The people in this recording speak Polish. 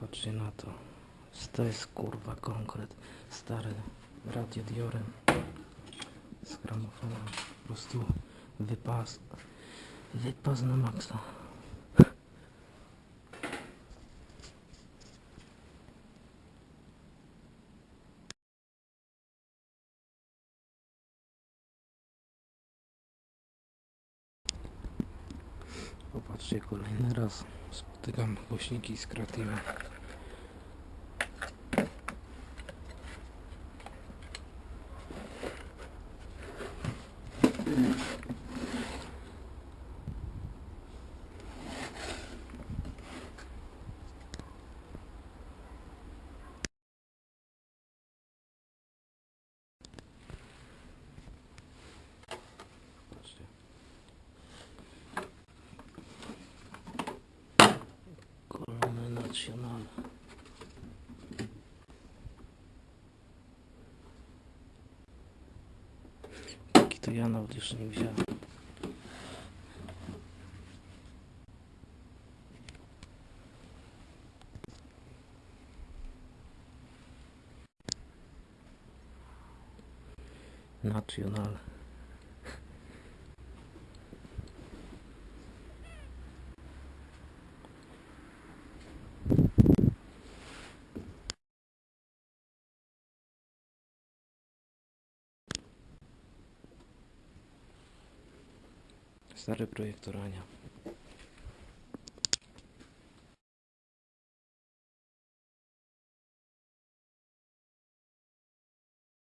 Patrzcie na to. To jest kurwa konkret. Stary radiodiorem z gramofonem. Po prostu wypas. Wypas na maksa. Popatrzcie, kolejny raz spotykam głośniki z Creative. Patrzcie. Kolony nacjonalne. Taki to ja nawet jeszcze nie wziąłem. Nacjonalne. Stary projektor Ania.